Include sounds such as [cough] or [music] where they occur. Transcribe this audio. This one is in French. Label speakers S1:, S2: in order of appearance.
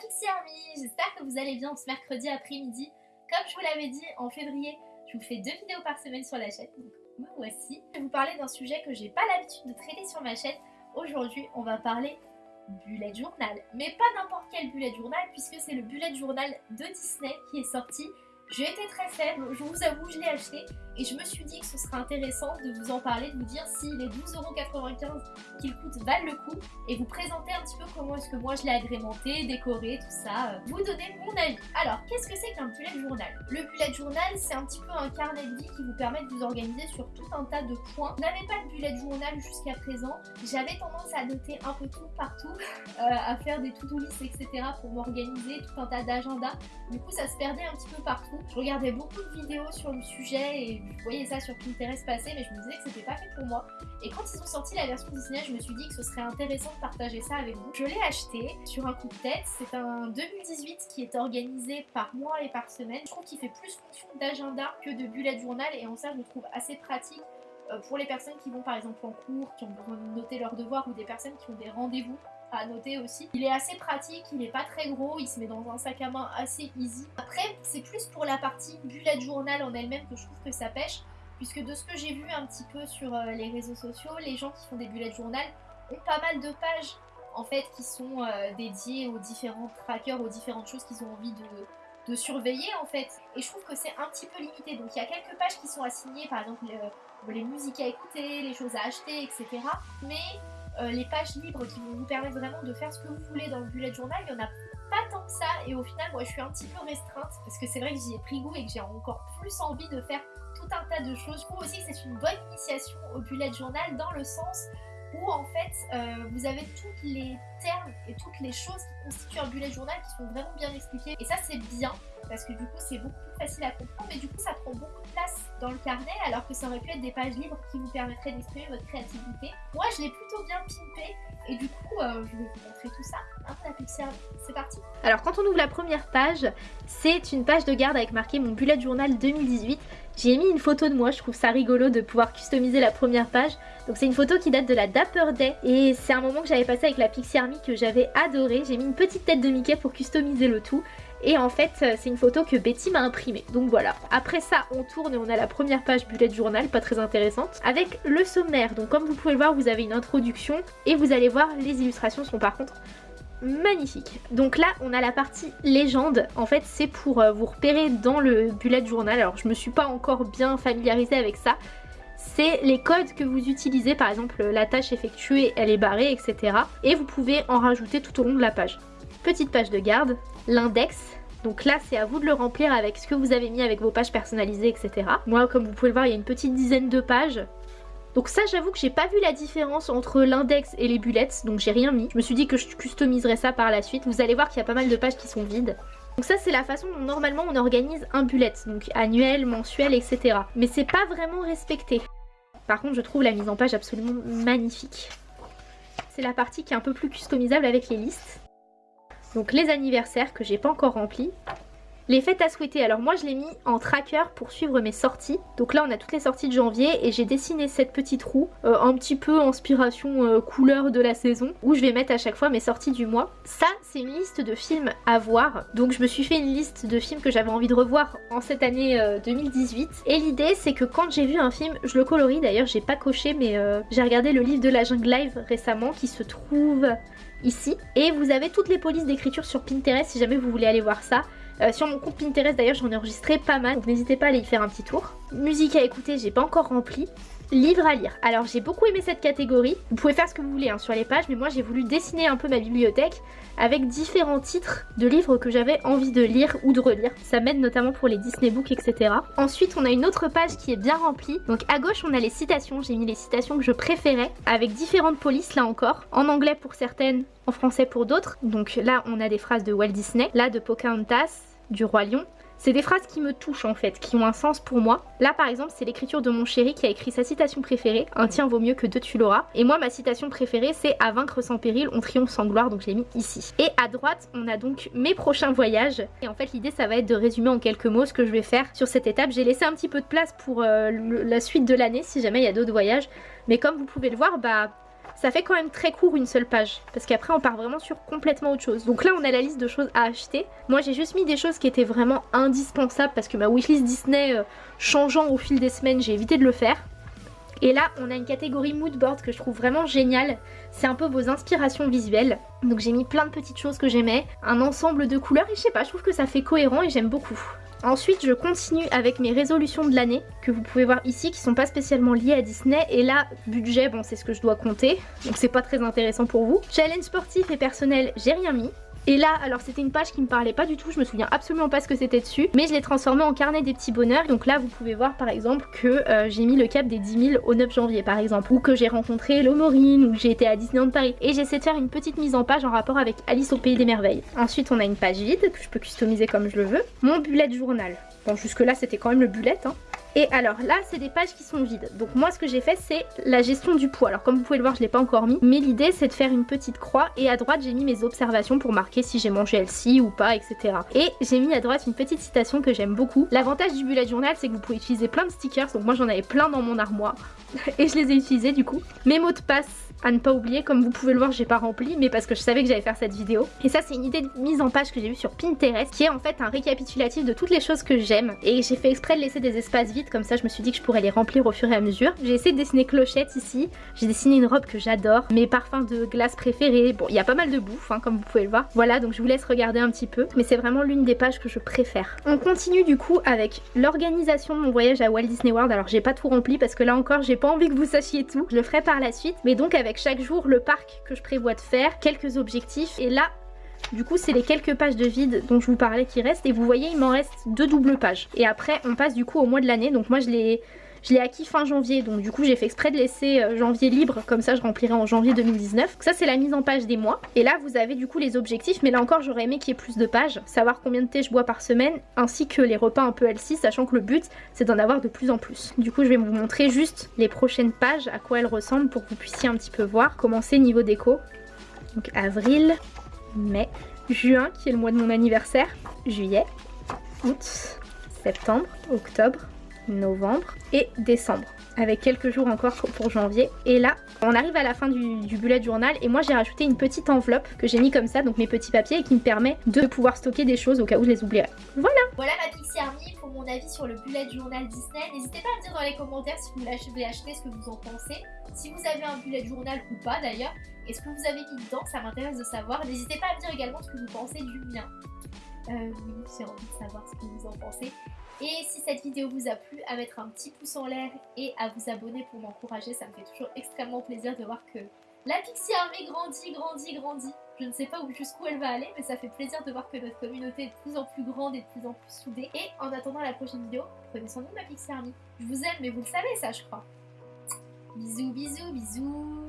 S1: Pixie Army, j'espère que vous allez bien ce mercredi après-midi. Comme je vous l'avais dit en février, je vous fais deux vidéos par semaine sur la chaîne, donc me voici. Je vais vous parler d'un sujet que j'ai pas l'habitude de traiter sur ma chaîne. Aujourd'hui, on va parler bullet journal. Mais pas n'importe quel bullet journal, puisque c'est le bullet journal de Disney qui est sorti j'ai été très faible, je vous avoue, je l'ai acheté et je me suis dit que ce serait intéressant de vous en parler, de vous dire si les 12,95€ qu'il coûte valent le coup et vous présenter un petit peu comment est-ce que moi je l'ai agrémenté, décoré, tout ça, euh, vous donner mon avis. Alors, qu'est-ce que c'est qu'un bullet journal? Le bullet journal, c'est un petit peu un carnet de vie qui vous permet de vous organiser sur tout un tas de points. Vous n'avez pas de bullet journal jusqu'à présent, j'avais tendance à noter un peu tout partout, [laughs] euh, à faire des to-do list, etc. pour m'organiser, tout un tas d'agendas. Du coup, ça se perdait un petit peu partout. Je regardais beaucoup de vidéos sur le sujet et je voyais ça sur Pinterest passer, mais je me disais que c'était pas fait pour moi. Et quand ils ont sorti la version Disney, je me suis dit que ce serait intéressant de partager ça avec vous. Je l'ai acheté sur un coup de tête. C'est un 2018 qui est organisé par mois et par semaine. Je trouve qu'il fait plus fonction d'agenda que de bullet journal et en ça je le trouve assez pratique euh, pour les personnes qui vont par exemple en cours, qui ont besoin de noter leurs devoirs ou des personnes qui ont des rendez-vous à noter aussi. Il est assez pratique, il est pas très gros, il se met dans un sac à main assez easy. Après, c'est plus pour la partie bullet journal en elle-même que je trouve que ça pêche, puisque de ce que j'ai vu un petit peu sur euh, les réseaux sociaux, les gens qui font des bullet journal ont pas mal de pages en fait qui sont euh, dédiées aux différents trackers, aux différentes choses qu'ils ont envie de surveiller en fait. Et je trouve que c'est un petit peu limité. Donc il y a quelques pages qui sont assignées, par exemple les musiques à écouter, les choses à acheter, etc. Mais euh, les pages libres qui vont vous permettre vraiment de faire ce que vous voulez dans le bullet journal, il n'y en a pas tant que ça et au final moi je suis un petit peu restreinte parce que c'est vrai que j'y ai pris goût et que j'ai encore plus envie de faire tout un tas de choses. Je trouve aussi c'est une bonne initiation au bullet journal dans le sens où en fait euh, vous avez tous les termes et toutes les choses qui constituent un bullet journal qui sont vraiment bien expliquées et ça c'est bien parce que du coup c'est beaucoup plus facile à comprendre mais du coup ça prend beaucoup de place dans le carnet alors que ça aurait pu être des pages libres qui vous permettraient d'exprimer votre créativité. Moi je l'ai plutôt bien pimpé et du coup euh, je vais vous montrer tout ça. Hein, c'est parti
S2: Alors quand on ouvre la première page, c'est une page de garde avec marqué mon bullet journal 2018. J'ai mis une photo de moi, je trouve ça rigolo de pouvoir customiser la première page. Donc c'est une photo qui date de la Dapper Day et c'est un moment que j'avais passé avec la Pixie Army que j'avais adoré. J'ai mis une petite tête de Mickey pour customiser le tout. Et en fait, euh, c'est une photo que Betty m'a imprimée. Donc voilà. Après ça, on tourne et on a la première page bullet journal, pas très intéressante, avec le sommaire. Donc comme vous pouvez le voir, vous avez une introduction et vous allez voir, les illustrations sont par contre magnifiques. Donc là, on a la partie légende. En fait, c'est pour euh, vous repérer dans le bullet journal. Alors, je me suis pas encore bien familiarisée avec ça. C'est les codes que vous utilisez, par exemple la tâche effectuée, elle est barrée, etc. Et vous pouvez en rajouter tout au long de la page. Petite page de garde, l'index. Donc là, c'est à vous de le remplir avec ce que vous avez mis avec vos pages personnalisées, etc. Moi, comme vous pouvez le voir, il y a une petite dizaine de pages. Donc ça, j'avoue que j'ai pas vu la différence entre l'index et les bullets, donc j'ai rien mis. Je me suis dit que je customiserais ça par la suite. Vous allez voir qu'il y a pas mal de pages qui sont vides. Donc ça, c'est la façon dont normalement on organise un bullet, donc annuel, mensuel, etc. Mais c'est pas vraiment respecté. Par contre, je trouve la mise en page absolument magnifique. C'est la partie qui est un peu plus customisable avec les listes. Donc les anniversaires que j'ai pas encore remplis. Les fêtes à souhaiter, alors moi je l'ai mis en tracker pour suivre mes sorties. Donc là on a toutes les sorties de janvier et j'ai dessiné cette petite roue, euh, un petit peu inspiration euh, couleur de la saison, où je vais mettre à chaque fois mes sorties du mois. Ça c'est une liste de films à voir, donc je me suis fait une liste de films que j'avais envie de revoir en cette année 2018. Euh, et l'idée c'est que quand j'ai vu un film, je le colorie d'ailleurs, j'ai pas coché mais j'ai regardé le livre de la jungle live récemment qui se trouve ici. Et vous avez toutes les polices d'écriture sur Pinterest si jamais vous voulez aller voir ça. Euh, sur mon compte Pinterest d'ailleurs j'en ai enregistré pas mal donc n'hésitez pas à aller y faire un petit tour. Musique à écouter j'ai pas encore rempli. Livre à lire. Alors j'ai beaucoup aimé cette catégorie. Vous pouvez faire ce que vous voulez hein, sur les pages mais moi j'ai voulu dessiner un peu ma bibliothèque avec différents titres de livres que j'avais envie de lire ou de relire. Ça m'aide notamment pour les Disney Books etc. Ensuite on a une autre page qui est bien remplie. Donc à gauche on a les citations. J'ai mis les citations que je préférais avec différentes polices là encore. En anglais pour certaines, en français pour d'autres. Donc là, on a des phrases de Walt Disney, là de Pocahontas, du Roi Lion. C'est des phrases qui me touchent en fait, qui ont un sens pour moi. Là par exemple c'est l'écriture de mon chéri qui a écrit sa citation préférée, un tien vaut mieux que deux tu l'auras. Et moi ma citation préférée c'est à vaincre sans péril, on triomphe sans gloire, donc je l'ai mis ici. Et à droite on a donc mes prochains voyages. Et en fait l'idée ça va être de résumer en quelques mots ce que je vais faire sur cette étape. J'ai laissé un petit peu de place pour euh, la suite de l'année si jamais il y a d'autres voyages. Mais comme vous pouvez le voir, bah ça fait quand même très court une seule page. Parce qu'après on part vraiment sur complètement autre chose. Donc là on a la liste de choses à acheter. Moi j'ai juste mis des choses qui étaient vraiment indispensables parce que ma wishlist Disney euh, changeant au fil des semaines, j'ai évité de le faire. Et là, on a une catégorie mood board que je trouve vraiment géniale. C'est un peu vos inspirations visuelles. Donc j'ai mis plein de petites choses que j'aimais, un ensemble de couleurs et je sais pas, je trouve que ça fait cohérent et j'aime beaucoup. Ensuite, je continue avec mes résolutions de l'année que vous pouvez voir ici qui sont pas spécialement liées à Disney. Et là, budget, bon, c'est ce que je dois compter. Donc c'est pas très intéressant pour vous. Challenge sportif et personnel, j'ai rien mis. Et là, alors c'était une page qui me parlait pas du tout, je me souviens absolument pas ce que c'était dessus, mais je l'ai transformé en carnet des petits bonheurs. Donc là, vous pouvez voir par exemple que euh, j'ai mis le cap des 10 000 au 9 janvier par exemple, ou que j'ai rencontré Lomorine, ou que j'ai été à Disneyland Paris. Et j'essaie de faire une petite mise en page en rapport avec Alice au Pays des Merveilles. Ensuite, on a une page vide que je peux customiser comme je le veux. Mon bullet journal. Bon, jusque là, c'était quand même le bullet, hein. Et alors là, c'est des pages qui sont vides. Donc moi, ce que j'ai fait, c'est la gestion du poids. Alors comme vous pouvez le voir, je l'ai pas encore mis. Mais l'idée, c'est de faire une petite croix. Et à droite, j'ai mis mes observations pour marquer si j'ai mangé elle-ci ou pas, etc. Et j'ai mis à droite une petite citation que j'aime beaucoup. L'avantage du bullet journal, c'est que vous pouvez utiliser plein de stickers. Donc moi, j'en avais plein dans mon armoire. [laughs] et je les ai utilisés du coup. Mes mots de passe à ne pas oublier, comme vous pouvez le voir j'ai pas rempli mais parce que je savais que j'allais faire cette vidéo. Et ça c'est une idée de mise en page que j'ai vue sur Pinterest qui est en fait un récapitulatif de toutes les choses que j'aime et j'ai fait exprès de laisser des espaces vides comme ça je me suis dit que je pourrais les remplir au fur et à mesure. J'ai essayé de dessiner clochette ici, j'ai dessiné une robe que j'adore, mes parfums de glace préférés, bon il y a pas mal de bouffe hein, comme vous pouvez le voir. Voilà donc je vous laisse regarder un petit peu. Mais c'est vraiment l'une des pages que je préfère. On continue du coup avec l'organisation de mon voyage à Walt Disney World. Alors j'ai pas tout rempli parce que là encore j'ai pas envie que vous sachiez tout, je le ferai par la suite. Mais donc avec chaque jour le parc que je prévois de faire, quelques objectifs. Et là du coup c'est les quelques pages de vide dont je vous parlais qui restent et vous voyez il m'en reste deux doubles pages et après on passe du coup au mois de l'année donc moi je l'ai acquis fin janvier, donc du coup j'ai fait exprès de laisser euh, janvier libre, comme ça je remplirai en janvier 2019. ça c'est la mise en page des mois. Et là vous avez du coup les objectifs, mais là encore j'aurais aimé qu'il y ait plus de pages, savoir combien de thé je bois par semaine, ainsi que les repas un peu healthy, sachant que le but c'est d'en avoir de plus en plus. Du coup je vais vous montrer juste les prochaines pages, à quoi elles ressemblent, pour que vous puissiez un petit peu voir. Commencer niveau déco. Donc avril, mai, juin qui est le mois de mon anniversaire, juillet, août, septembre, octobre, novembre et décembre. Avec quelques jours encore pour janvier. Et là on arrive à la fin du, bullet journal et moi j'ai rajouté une petite enveloppe que j'ai mis comme ça donc mes petits papiers et qui me permet de pouvoir stocker des choses au cas où je les oublierais voilà.
S1: Voilà ma Pixie Army pour mon avis sur le bullet journal Disney. N'hésitez pas à me dire dans les commentaires si vous l'avez acheté ce que vous en pensez. Si vous avez un bullet journal ou pas d'ailleurs et ce que vous avez mis dedans? Ça m'intéresse de savoir n'hésitez pas à me dire également ce que vous pensez du mien euh, oui j'ai envie de savoir ce que vous en pensez et si cette vidéo vous a plu, à mettre un petit pouce en l'air et à vous abonner pour m'encourager. Ça me fait toujours extrêmement plaisir de voir que la Pixie Army grandit, grandit, grandit. Je ne sais pas jusqu'où elle va aller, mais ça fait plaisir de voir que notre communauté est de plus en plus grande et de plus en plus soudée. Et en attendant la prochaine vidéo, prenez soin de ma Pixie Army. Je vous aime, mais vous le savez ça, je crois. Bisous, bisous, bisous